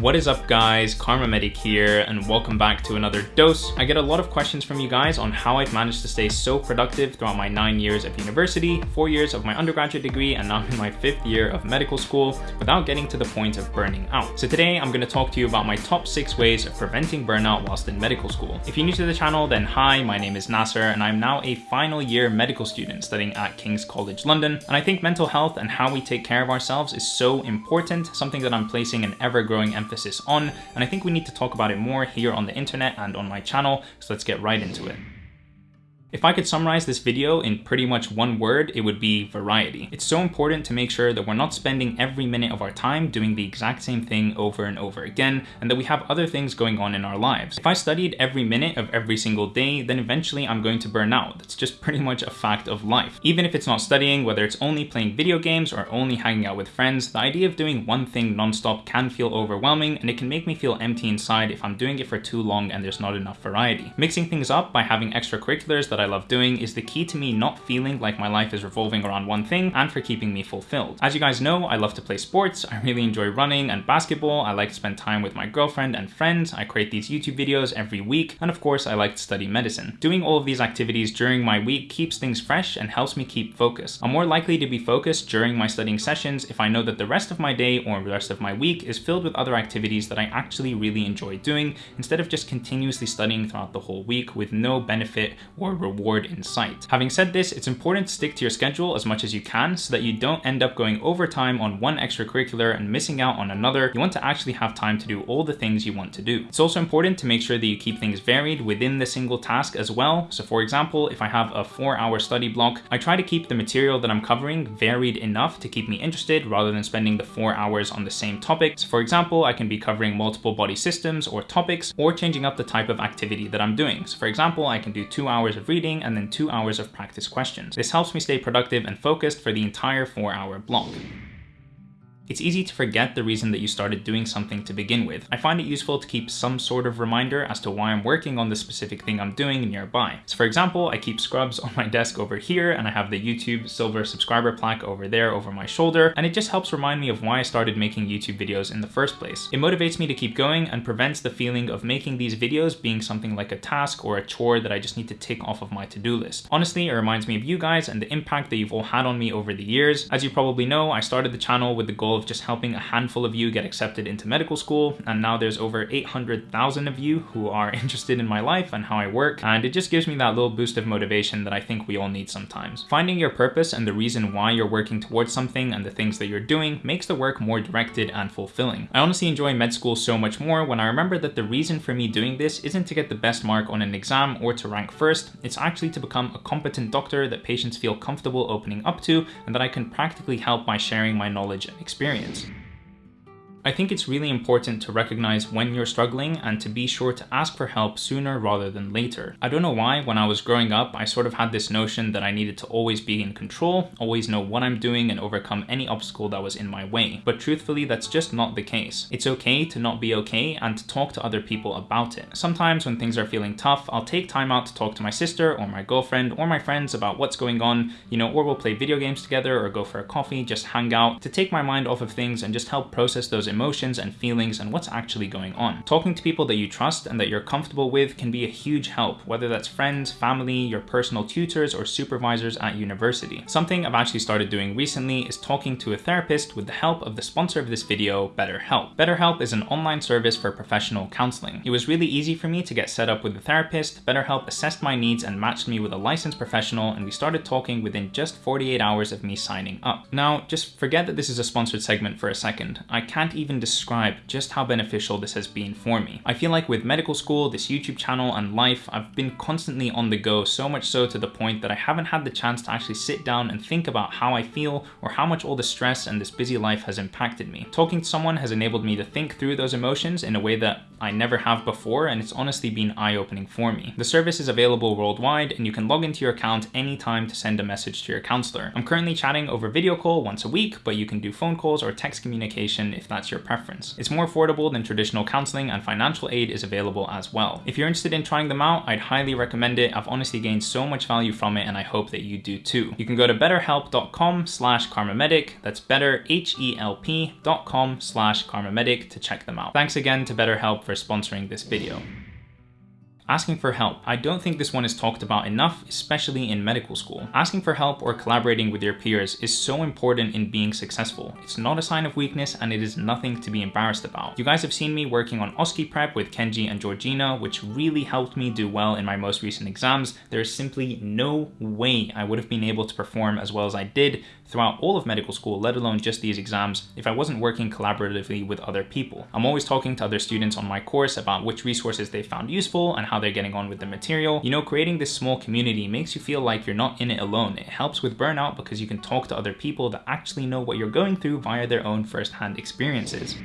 What is up guys, Kharma Medic here and welcome back to another dose. I get a lot of questions from you guys on how I've managed to stay so productive throughout my nine years of university, four years of my undergraduate degree, and now in my fifth year of medical school without getting to the point of burning out. So today I'm going to talk to you about my top six ways of preventing burnout whilst in medical school. If you're new to the channel, then hi, my name is Nasser and I'm now a final year medical student studying at King's College London. And I think mental health and how we take care of ourselves is so important, something that I'm placing an ever growing emphasis emphasis on, and I think we need to talk about it more here on the internet and on my channel, so let's get right into it. If I could summarize this video in pretty much one word, it would be variety. It's so important to make sure that we're not spending every minute of our time doing the exact same thing over and over again, and that we have other things going on in our lives. If I studied every minute of every single day, then eventually I'm going to burn out. That's just pretty much a fact of life. Even if it's not studying, whether it's only playing video games or only hanging out with friends, the idea of doing one thing nonstop can feel overwhelming, and it can make me feel empty inside if I'm doing it for too long and there's not enough variety. Mixing things up by having extracurriculars that I love doing is the key to me not feeling like my life is revolving around one thing and for keeping me fulfilled. As you guys know, I love to play sports, I really enjoy running and basketball, I like to spend time with my girlfriend and friends, I create these YouTube videos every week, and of course I like to study medicine. Doing all of these activities during my week keeps things fresh and helps me keep focused. I'm more likely to be focused during my studying sessions if I know that the rest of my day or the rest of my week is filled with other activities that I actually really enjoy doing instead of just continuously studying throughout the whole week with no benefit or reward in sight. Having said this, it's important to stick to your schedule as much as you can so that you don't end up going overtime on one extracurricular and missing out on another. You want to actually have time to do all the things you want to do. It's also important to make sure that you keep things varied within the single task as well. So for example, if I have a four hour study block, I try to keep the material that I'm covering varied enough to keep me interested rather than spending the four hours on the same topic. So for example, I can be covering multiple body systems or topics or changing up the type of activity that I'm doing. So for example, I can do two hours of reading and then two hours of practice questions. This helps me stay productive and focused for the entire four hour block. It's easy to forget the reason that you started doing something to begin with. I find it useful to keep some sort of reminder as to why I'm working on the specific thing I'm doing nearby. So for example, I keep scrubs on my desk over here and I have the YouTube silver subscriber plaque over there over my shoulder and it just helps remind me of why I started making YouTube videos in the first place. It motivates me to keep going and prevents the feeling of making these videos being something like a task or a chore that I just need to tick off of my to-do list. Honestly, it reminds me of you guys and the impact that you've all had on me over the years. As you probably know, I started the channel with the goal of just helping a handful of you get accepted into medical school. And now there's over 800,000 of you who are interested in my life and how I work. And it just gives me that little boost of motivation that I think we all need sometimes. Finding your purpose and the reason why you're working towards something and the things that you're doing makes the work more directed and fulfilling. I honestly enjoy med school so much more when I remember that the reason for me doing this isn't to get the best mark on an exam or to rank first, it's actually to become a competent doctor that patients feel comfortable opening up to and that I can practically help by sharing my knowledge and experience experience. I think it's really important to recognize when you're struggling and to be sure to ask for help sooner rather than later. I don't know why, when I was growing up, I sort of had this notion that I needed to always be in control, always know what I'm doing and overcome any obstacle that was in my way. But truthfully, that's just not the case. It's okay to not be okay and to talk to other people about it. Sometimes when things are feeling tough, I'll take time out to talk to my sister or my girlfriend or my friends about what's going on, you know, or we'll play video games together or go for a coffee, just hang out to take my mind off of things and just help process those emotions and feelings and what's actually going on. Talking to people that you trust and that you're comfortable with can be a huge help, whether that's friends, family, your personal tutors, or supervisors at university. Something I've actually started doing recently is talking to a therapist with the help of the sponsor of this video, BetterHelp. BetterHelp is an online service for professional counseling. It was really easy for me to get set up with a therapist. BetterHelp assessed my needs and matched me with a licensed professional, and we started talking within just 48 hours of me signing up. Now, just forget that this is a sponsored segment for a second. I can't even describe just how beneficial this has been for me. I feel like with medical school, this YouTube channel and life, I've been constantly on the go, so much so to the point that I haven't had the chance to actually sit down and think about how I feel or how much all the stress and this busy life has impacted me. Talking to someone has enabled me to think through those emotions in a way that I never have before, and it's honestly been eye-opening for me. The service is available worldwide, and you can log into your account anytime to send a message to your counselor. I'm currently chatting over video call once a week, but you can do phone calls or text communication if that's your preference. It's more affordable than traditional counseling and financial aid is available as well. If you're interested in trying them out, I'd highly recommend it. I've honestly gained so much value from it and I hope that you do too. You can go to betterhelp.com slash kharmamedic. That's betterhelp.com slash kharmamedic to check them out. Thanks again to BetterHelp for sponsoring this video. Asking for help. I don't think this one is talked about enough, especially in medical school. Asking for help or collaborating with your peers is so important in being successful. It's not a sign of weakness and it is nothing to be embarrassed about. You guys have seen me working on OSCE prep with Kenji and Georgina, which really helped me do well in my most recent exams. There is simply no way I would have been able to perform as well as I did throughout all of medical school, let alone just these exams, if I wasn't working collaboratively with other people. I'm always talking to other students on my course about which resources they found useful and how they're getting on with the material. You know, creating this small community makes you feel like you're not in it alone. It helps with burnout because you can talk to other people that actually know what you're going through via their own first-hand experiences.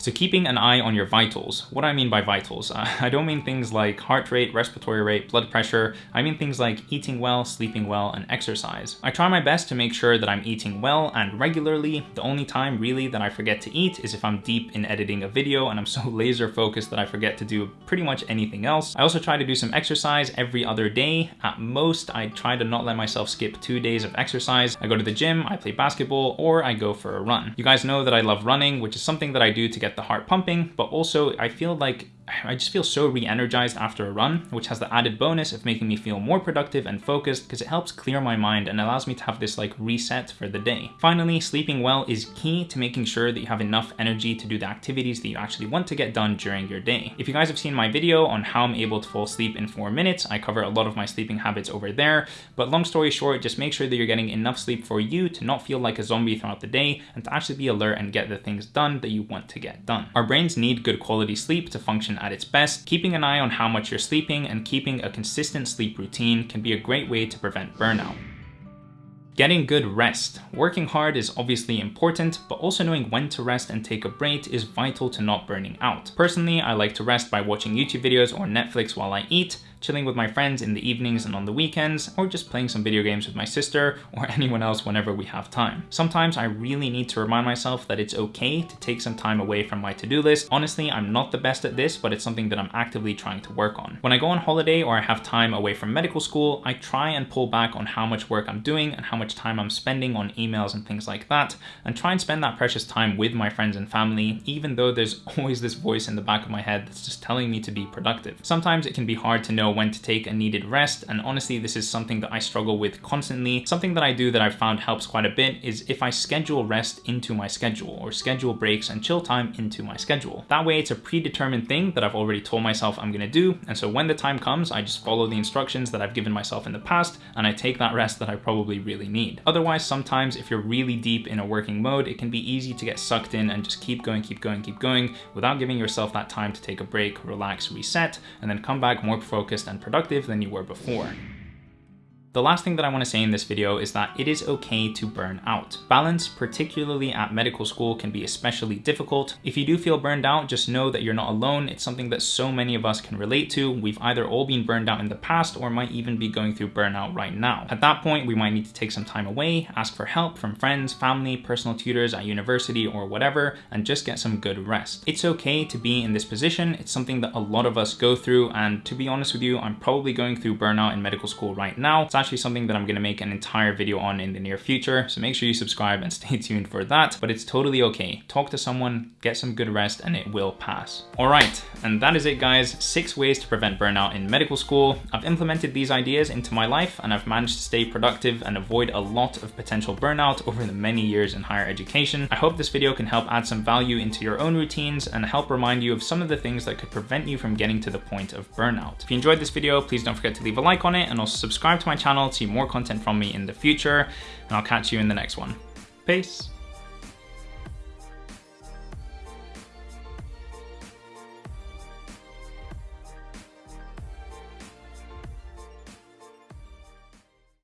So keeping an eye on your vitals. What do I mean by vitals? Uh, I don't mean things like heart rate, respiratory rate, blood pressure. I mean things like eating well, sleeping well, and exercise. I try my best to make sure that I'm eating well and regularly. The only time really that I forget to eat is if I'm deep in editing a video and I'm so laser focused that I forget to do pretty much anything else. I also try to do some exercise every other day. At most, I try to not let myself skip two days of exercise. I go to the gym, I play basketball, or I go for a run. You guys know that I love running, which is something that I do to get the heart pumping, but also I feel like I just feel so re-energized after a run, which has the added bonus of making me feel more productive and focused because it helps clear my mind and allows me to have this like reset for the day. Finally, sleeping well is key to making sure that you have enough energy to do the activities that you actually want to get done during your day. If you guys have seen my video on how I'm able to fall asleep in four minutes, I cover a lot of my sleeping habits over there, but long story short, just make sure that you're getting enough sleep for you to not feel like a zombie throughout the day and to actually be alert and get the things done that you want to get done. Our brains need good quality sleep to function at its best, keeping an eye on how much you're sleeping and keeping a consistent sleep routine can be a great way to prevent burnout. Getting good rest. Working hard is obviously important, but also knowing when to rest and take a break is vital to not burning out. Personally, I like to rest by watching YouTube videos or Netflix while I eat, chilling with my friends in the evenings and on the weekends, or just playing some video games with my sister or anyone else whenever we have time. Sometimes I really need to remind myself that it's okay to take some time away from my to-do list. Honestly, I'm not the best at this, but it's something that I'm actively trying to work on. When I go on holiday or I have time away from medical school, I try and pull back on how much work I'm doing and how much time I'm spending on emails and things like that, and try and spend that precious time with my friends and family, even though there's always this voice in the back of my head that's just telling me to be productive. Sometimes it can be hard to know know when to take a needed rest. And honestly, this is something that I struggle with constantly. Something that I do that I've found helps quite a bit is if I schedule rest into my schedule or schedule breaks and chill time into my schedule. That way it's a predetermined thing that I've already told myself I'm gonna do. And so when the time comes, I just follow the instructions that I've given myself in the past and I take that rest that I probably really need. Otherwise, sometimes if you're really deep in a working mode, it can be easy to get sucked in and just keep going, keep going, keep going without giving yourself that time to take a break, relax, reset, and then come back more focused focused and productive than you were before. The last thing that I want to say in this video is that it is okay to burn out. Balance, particularly at medical school, can be especially difficult. If you do feel burned out, just know that you're not alone. It's something that so many of us can relate to. We've either all been burned out in the past or might even be going through burnout right now. At that point, we might need to take some time away, ask for help from friends, family, personal tutors at university or whatever, and just get some good rest. It's okay to be in this position. It's something that a lot of us go through. And to be honest with you, I'm probably going through burnout in medical school right now. It's actually something that I'm gonna make an entire video on in the near future. So make sure you subscribe and stay tuned for that, but it's totally okay. Talk to someone, get some good rest, and it will pass. All right, and that is it guys. Six ways to prevent burnout in medical school. I've implemented these ideas into my life and I've managed to stay productive and avoid a lot of potential burnout over the many years in higher education. I hope this video can help add some value into your own routines and help remind you of some of the things that could prevent you from getting to the point of burnout. If you enjoyed this video, please don't forget to leave a like on it and also subscribe to my channel to see more content from me in the future. And I'll catch you in the next one. Peace.